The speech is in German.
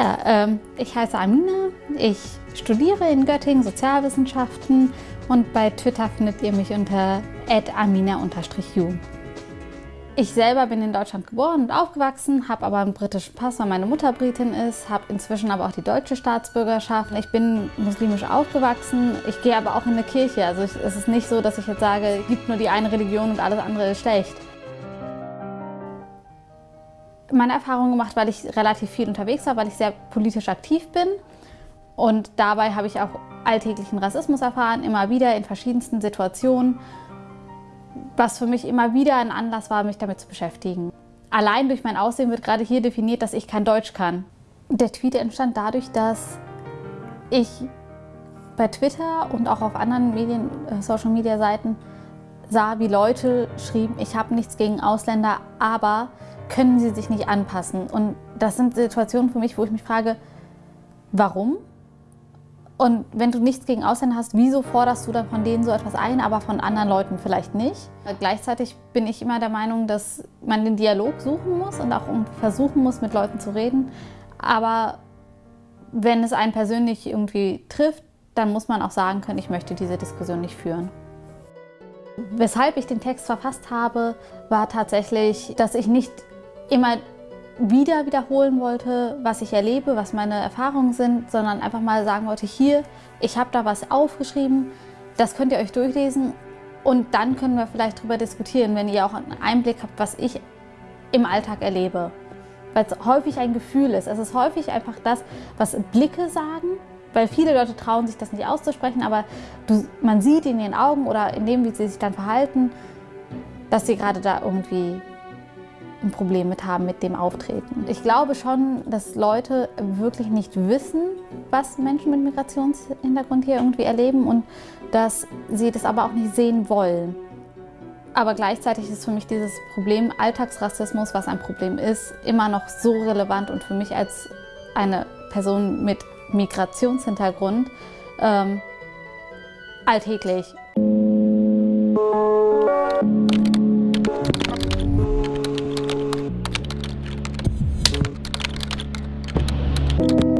Ja, ähm, ich heiße Amina, ich studiere in Göttingen Sozialwissenschaften und bei Twitter findet ihr mich unter amina-ju. Ich selber bin in Deutschland geboren und aufgewachsen, habe aber einen britischen Pass, weil meine Mutter Britin ist, habe inzwischen aber auch die deutsche Staatsbürgerschaft. Ich bin muslimisch aufgewachsen, ich gehe aber auch in eine Kirche. Also es ist nicht so, dass ich jetzt sage, es gibt nur die eine Religion und alles andere ist schlecht meine Erfahrung gemacht, weil ich relativ viel unterwegs war, weil ich sehr politisch aktiv bin. Und dabei habe ich auch alltäglichen Rassismus erfahren, immer wieder in verschiedensten Situationen, was für mich immer wieder ein Anlass war, mich damit zu beschäftigen. Allein durch mein Aussehen wird gerade hier definiert, dass ich kein Deutsch kann. Der Tweet entstand dadurch, dass ich bei Twitter und auch auf anderen Medien, äh, Social-Media-Seiten sah, wie Leute schrieben, ich habe nichts gegen Ausländer, aber können sie sich nicht anpassen. Und das sind Situationen für mich, wo ich mich frage, warum? Und wenn du nichts gegen Ausländer hast, wieso forderst du dann von denen so etwas ein, aber von anderen Leuten vielleicht nicht? Gleichzeitig bin ich immer der Meinung, dass man den Dialog suchen muss und auch versuchen muss, mit Leuten zu reden. Aber wenn es einen persönlich irgendwie trifft, dann muss man auch sagen können, ich möchte diese Diskussion nicht führen. Weshalb ich den Text verfasst habe, war tatsächlich, dass ich nicht immer wieder wiederholen wollte, was ich erlebe, was meine Erfahrungen sind, sondern einfach mal sagen wollte, hier, ich habe da was aufgeschrieben, das könnt ihr euch durchlesen und dann können wir vielleicht darüber diskutieren, wenn ihr auch einen Einblick habt, was ich im Alltag erlebe. Weil es häufig ein Gefühl ist. Es ist häufig einfach das, was Blicke sagen, weil viele Leute trauen sich das nicht auszusprechen, aber du, man sieht in ihren Augen oder in dem, wie sie sich dann verhalten, dass sie gerade da irgendwie ein Problem mit haben mit dem Auftreten. Ich glaube schon, dass Leute wirklich nicht wissen, was Menschen mit Migrationshintergrund hier irgendwie erleben und dass sie das aber auch nicht sehen wollen. Aber gleichzeitig ist für mich dieses Problem Alltagsrassismus, was ein Problem ist, immer noch so relevant und für mich als eine Person mit Migrationshintergrund ähm, alltäglich. you